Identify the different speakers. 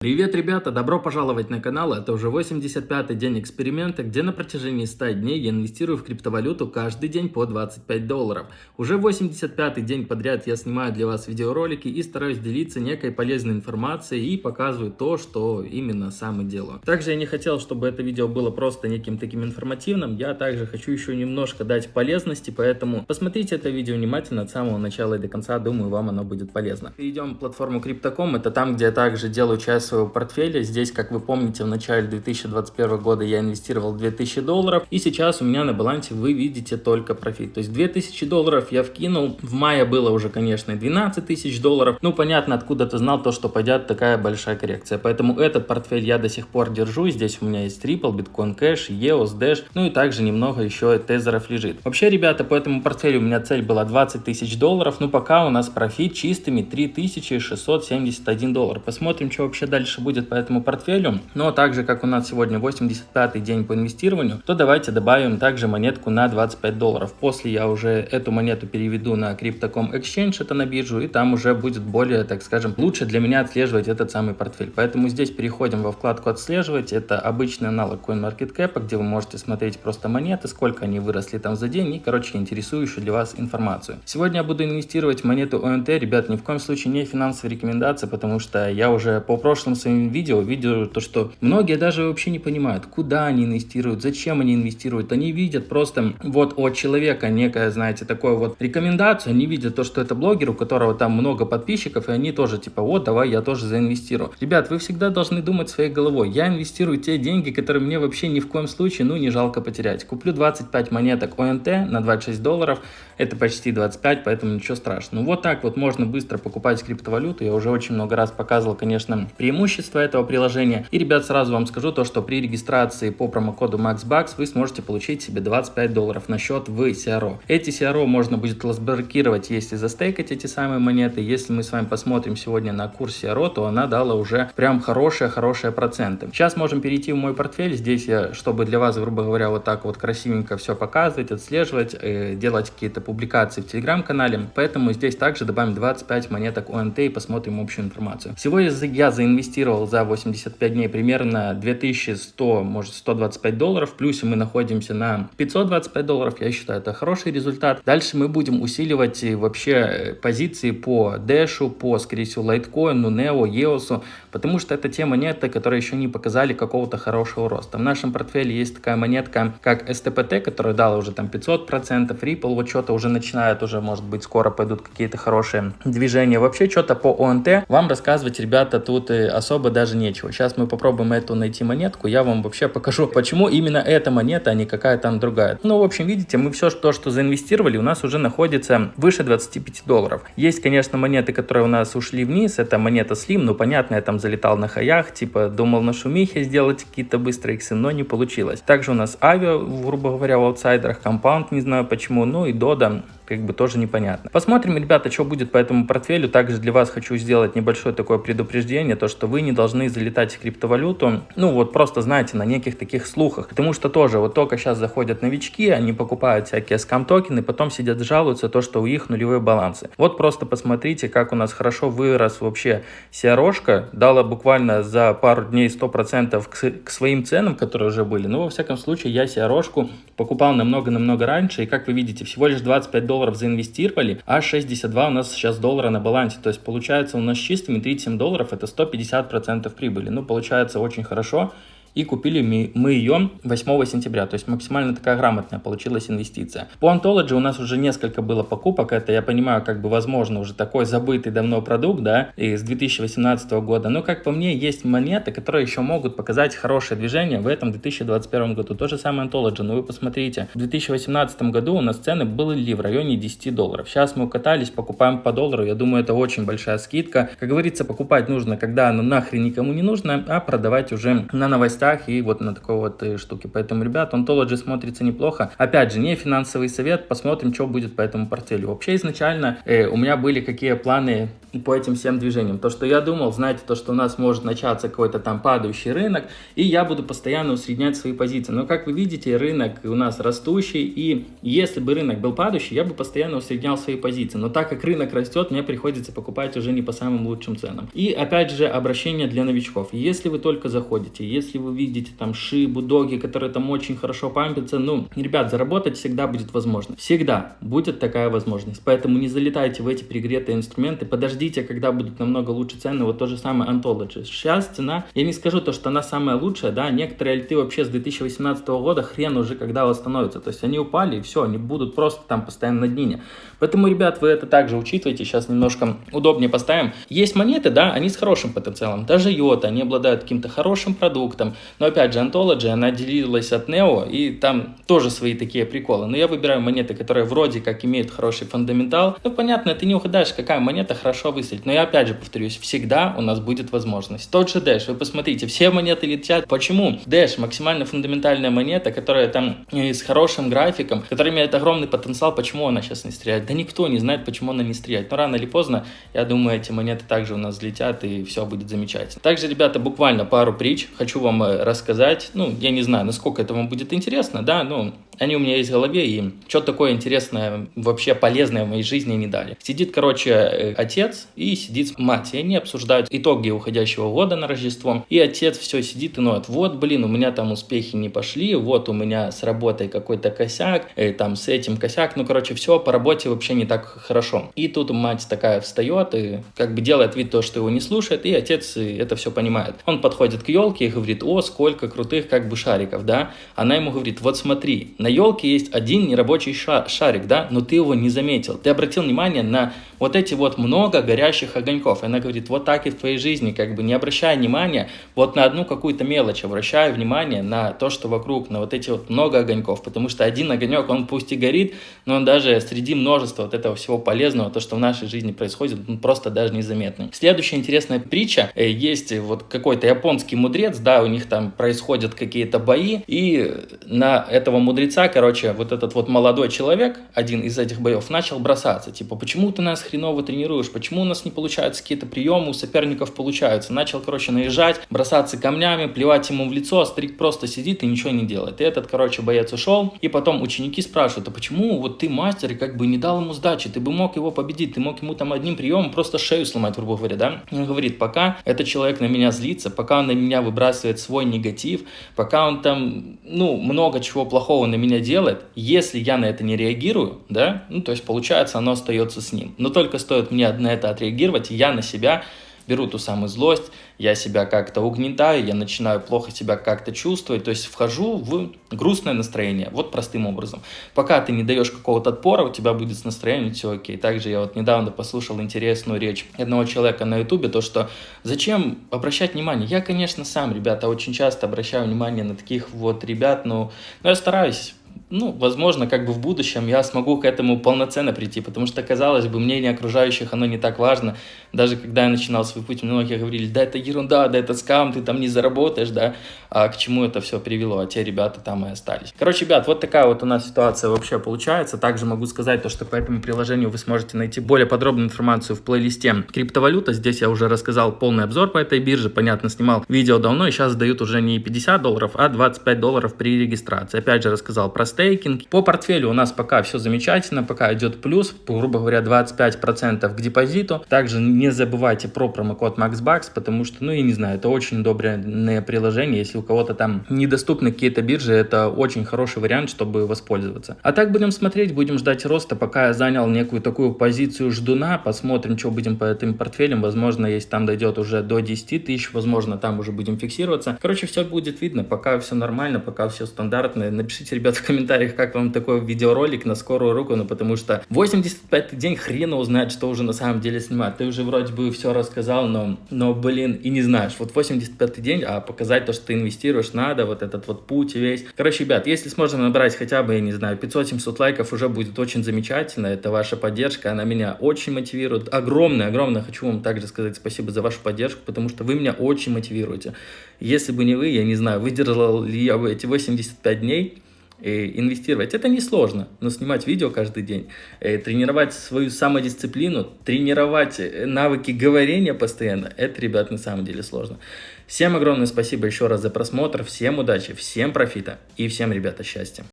Speaker 1: Привет, ребята! Добро пожаловать на канал. Это уже 85-й день эксперимента, где на протяжении 100 дней я инвестирую в криптовалюту каждый день по 25 долларов. Уже 85-й день подряд я снимаю для вас видеоролики и стараюсь делиться некой полезной информацией и показываю то, что именно сам и делаю. Также я не хотел, чтобы это видео было просто неким таким информативным. Я также хочу еще немножко дать полезности, поэтому посмотрите это видео внимательно от самого начала и до конца. Думаю, вам оно будет полезно. Перейдем в платформу Crypto.com. Это там, где я также делаю часть своего портфеля. Здесь, как вы помните, в начале 2021 года я инвестировал 2000 долларов, и сейчас у меня на балансе вы видите только профит. То есть 2000 долларов я вкинул, в мае было уже, конечно, 12 тысяч долларов. Ну, понятно, откуда ты знал то, что пойдет такая большая коррекция. Поэтому этот портфель я до сих пор держу. Здесь у меня есть Ripple, Bitcoin Cash, EOS, Dash, ну и также немного еще тезеров лежит. Вообще, ребята, по этому портфелю у меня цель была 20 тысяч долларов, но пока у нас профит чистыми 3671 доллар. Посмотрим, что вообще дальше дальше будет по этому портфелю. Но также, как у нас сегодня 85 день по инвестированию, то давайте добавим также монетку на 25 долларов. После я уже эту монету переведу на Crypto.com Exchange, это на биржу, и там уже будет более, так скажем, лучше для меня отслеживать этот самый портфель. Поэтому здесь переходим во вкладку «Отслеживать». Это обычный аналог CoinMarketCap, где вы можете смотреть просто монеты, сколько они выросли там за день и, короче, интересующую для вас информацию. Сегодня я буду инвестировать в монету ONT. Ребят, ни в коем случае не финансовая рекомендация, потому что я уже по прошлым прошлом своем видео видел то, что многие даже вообще не понимают, куда они инвестируют, зачем они инвестируют. Они видят просто вот от человека некое, знаете, такое вот рекомендацию, они видят то, что это блогер, у которого там много подписчиков, и они тоже типа, вот, давай я тоже заинвестирую. Ребят, вы всегда должны думать своей головой. Я инвестирую те деньги, которые мне вообще ни в коем случае, ну, не жалко потерять. Куплю 25 монеток ОНТ на 26 долларов, это почти 25, поэтому ничего страшного. Ну, вот так вот можно быстро покупать криптовалюту. Я уже очень много раз показывал, конечно, преимущества преимущества этого приложения. И, ребят, сразу вам скажу то, что при регистрации по промокоду MAXBUCKS вы сможете получить себе 25 долларов на счет в CRO. Эти CRO можно будет разблокировать, если застейкать эти самые монеты. Если мы с вами посмотрим сегодня на курс CRO, то она дала уже прям хорошие-хорошие проценты. Сейчас можем перейти в мой портфель. Здесь я, чтобы для вас, грубо говоря, вот так вот красивенько все показывать, отслеживать, э, делать какие-то публикации в телеграм-канале. Поэтому здесь также добавим 25 монеток ОНТ и посмотрим общую информацию. Всего я заинвестировал инвестировал за 85 дней примерно 2100, может 125 долларов, в плюсе мы находимся на 525 долларов, я считаю это хороший результат. Дальше мы будем усиливать вообще э, позиции по Dash, по, скорее всего, Litecoin, Neo, EOS, потому что это те монеты, которые еще не показали какого-то хорошего роста. В нашем портфеле есть такая монетка, как STPT, которая дала уже там 500%, Ripple вот что-то уже начинает, уже может быть скоро пойдут какие-то хорошие движения. Вообще что-то по ОНТ вам рассказывать, ребята, тут э, особо даже нечего. Сейчас мы попробуем эту найти монетку, я вам вообще покажу, почему именно эта монета, а не какая там другая. Ну, в общем, видите, мы все то, что заинвестировали, у нас уже находится выше 25 долларов. Есть, конечно, монеты, которые у нас ушли вниз, это монета Slim, ну, понятно, я там залетал на хаях, типа, думал на шумихе сделать какие-то быстрые иксы, но не получилось. Также у нас Авиа, грубо говоря, в аутсайдерах, Compound, не знаю почему, ну и Дода, как бы тоже непонятно. Посмотрим, ребята, что будет по этому портфелю. Также для вас хочу сделать небольшое такое предупреждение, то, что вы не должны залетать в криптовалюту, ну вот просто, знаете, на неких таких слухах. Потому что тоже вот только сейчас заходят новички, они покупают всякие скам-токены, потом сидят жалуются то, что у них нулевые балансы. Вот просто посмотрите, как у нас хорошо вырос вообще CRO-шка, дала буквально за пару дней 100% к, своим ценам, которые уже были. Ну, во всяком случае, я CRO-шку покупал намного-намного раньше, и как вы видите, всего лишь 25 долларов долларов заинвестировали, а 62 у нас сейчас доллара на балансе. То есть получается у нас чистыми 37 долларов это 150% прибыли. Ну, получается очень хорошо и купили мы ее 8 сентября, то есть максимально такая грамотная получилась инвестиция. По Ontology у нас уже несколько было покупок, это я понимаю, как бы возможно уже такой забытый давно продукт, да, из 2018 года, но как по мне есть монеты, которые еще могут показать хорошее движение в этом 2021 году. То же самое Ontology, но вы посмотрите, в 2018 году у нас цены были в районе 10 долларов. Сейчас мы укатались, покупаем по доллару, я думаю, это очень большая скидка. Как говорится, покупать нужно, когда оно нахрен никому не нужно, а продавать уже на новостях новостях и вот на такой вот э, штуке. Поэтому, ребят, Ontology смотрится неплохо. Опять же, не финансовый совет, посмотрим, что будет по этому портфелю. Вообще, изначально э, у меня были какие планы по этим всем движениям. То, что я думал, знаете, то, что у нас может начаться какой-то там падающий рынок, и я буду постоянно усреднять свои позиции. Но, как вы видите, рынок у нас растущий, и если бы рынок был падающий, я бы постоянно усреднял свои позиции. Но так как рынок растет, мне приходится покупать уже не по самым лучшим ценам. И, опять же, обращение для новичков. Если вы только заходите, если вы видите там шибу, доги, которые там очень хорошо пампятся, ну, ребят, заработать всегда будет возможно. Всегда будет такая возможность. Поэтому не залетайте в эти пригретые инструменты, подождите, когда будут намного лучше цены, вот то же самое Anthology. Сейчас цена, я не скажу то, что она самая лучшая, да, некоторые альты вообще с 2018 года хрен уже когда восстановятся, то есть они упали и все, они будут просто там постоянно на днине. Поэтому, ребят, вы это также учитывайте, сейчас немножко удобнее поставим. Есть монеты, да, они с хорошим потенциалом, даже йота, они обладают каким-то хорошим продуктом, но опять же, Anthology, она делилась от Neo, и там тоже свои такие приколы, но я выбираю монеты, которые вроде как имеют хороший фундаментал, ну, понятно, ты не угадаешь, какая монета хорошо выстрелит, но я опять же повторюсь, всегда у нас будет возможность. Тот же Dash, вы посмотрите, все монеты летят. Почему? Dash максимально фундаментальная монета, которая там э, с хорошим графиком, которая имеет огромный потенциал, почему она сейчас не стреляет? Да никто не знает, почему она не стреляет. Но рано или поздно, я думаю, эти монеты также у нас взлетят и все будет замечательно. Также, ребята, буквально пару притч хочу вам э, рассказать. Ну, я не знаю, насколько это вам будет интересно, да, ну, они у меня есть в голове, и что такое интересное, вообще полезное в моей жизни не дали. Сидит, короче, э, отец и сидит мать, и они обсуждают итоги уходящего года на Рождество, и отец все сидит и ноет, вот, блин, у меня там успехи не пошли, вот у меня с работой какой-то косяк, э, там с этим косяк, ну, короче, все по работе вообще не так хорошо. И тут мать такая встает и как бы делает вид то, что его не слушает, и отец это все понимает. Он подходит к елке и говорит, о, сколько крутых как бы шариков, да? Она ему говорит, вот смотри, на елке есть один нерабочий шарик, да, но ты его не заметил. Ты обратил внимание на вот эти вот много горящих огоньков. Она говорит, вот так и в твоей жизни, как бы не обращая внимания вот на одну какую-то мелочь, обращая внимание на то, что вокруг, на вот эти вот много огоньков. Потому что один огонек, он пусть и горит, но он даже среди множества вот этого всего полезного, то, что в нашей жизни происходит, он просто даже незаметный. Следующая интересная притча. Э, есть вот какой-то японский мудрец, да, у них там происходят какие-то бои, и на этого мудреца, короче, вот этот вот молодой человек, один из этих боев, начал бросаться. Типа, почему ты нас хреново тренируешь, почему у нас не получаются какие-то приемы, у соперников получаются. Начал, короче, наезжать, бросаться камнями, плевать ему в лицо, а старик просто сидит и ничего не делает. И этот, короче, боец ушел, и потом ученики спрашивают, а почему вот ты мастер и как бы не дал ему сдачи, ты бы мог его победить, ты мог ему там одним приемом просто шею сломать, грубо говоря, да? Он говорит, пока этот человек на меня злится, пока он на меня выбрасывает свой негатив, пока он там, ну, много чего плохого на меня делает, если я на это не реагирую, да, ну, то есть получается, оно остается с ним. Но только стоит мне на это отреагировать, я на себя беру ту самую злость, я себя как-то угнетаю, я начинаю плохо себя как-то чувствовать, то есть вхожу в грустное настроение, вот простым образом. Пока ты не даешь какого-то отпора, у тебя будет с настроением все окей. Также я вот недавно послушал интересную речь одного человека на ютубе, то что зачем обращать внимание? Я, конечно, сам, ребята, очень часто обращаю внимание на таких вот ребят, но, но я стараюсь ну, возможно, как бы в будущем я смогу к этому полноценно прийти, потому что, казалось бы, мнение окружающих, оно не так важно. Даже когда я начинал свой путь, многие говорили, да, это ерунда, да, это скам, ты там не заработаешь, да, а к чему это все привело, а те ребята там и остались. Короче, ребят, вот такая вот у нас ситуация вообще получается. Также могу сказать то, что по этому приложению вы сможете найти более подробную информацию в плейлисте криптовалюта. Здесь я уже рассказал полный обзор по этой бирже, понятно, снимал видео давно, и сейчас дают уже не 50 долларов, а 25 долларов при регистрации. Опять же рассказал про стейкинг. По портфелю у нас пока все замечательно, пока идет плюс, грубо говоря, 25% к депозиту. Также не забывайте про промокод MaxBucks, потому что, ну, я не знаю, это очень удобное приложение. Если у кого-то там недоступны какие-то биржи, это очень хороший вариант, чтобы воспользоваться. А так будем смотреть, будем ждать роста, пока я занял некую такую позицию ждуна, посмотрим, что будем по этим портфелям. Возможно, если там дойдет уже до 10 тысяч, возможно, там уже будем фиксироваться. Короче, все будет видно, пока все нормально, пока все стандартно. Напишите, ребят, в комментариях, как вам такой видеоролик на скорую руку, ну потому что 85 день хрена узнать, что уже на самом деле снимать. Ты уже вроде бы все рассказал, но, но блин, и не знаешь. Вот 85 день, а показать то, что ты инвестируешь, надо, вот этот вот путь весь. Короче, ребят, если сможем набрать хотя бы, я не знаю, 500-700 лайков, уже будет очень замечательно. Это ваша поддержка, она меня очень мотивирует. Огромное, огромное хочу вам также сказать спасибо за вашу поддержку, потому что вы меня очень мотивируете. Если бы не вы, я не знаю, выдержал ли я бы эти 85 дней, инвестировать. Это несложно, но снимать видео каждый день, э, тренировать свою самодисциплину, тренировать э, навыки говорения постоянно, это, ребят, на самом деле сложно. Всем огромное спасибо еще раз за просмотр, всем удачи, всем профита и всем, ребята, счастья.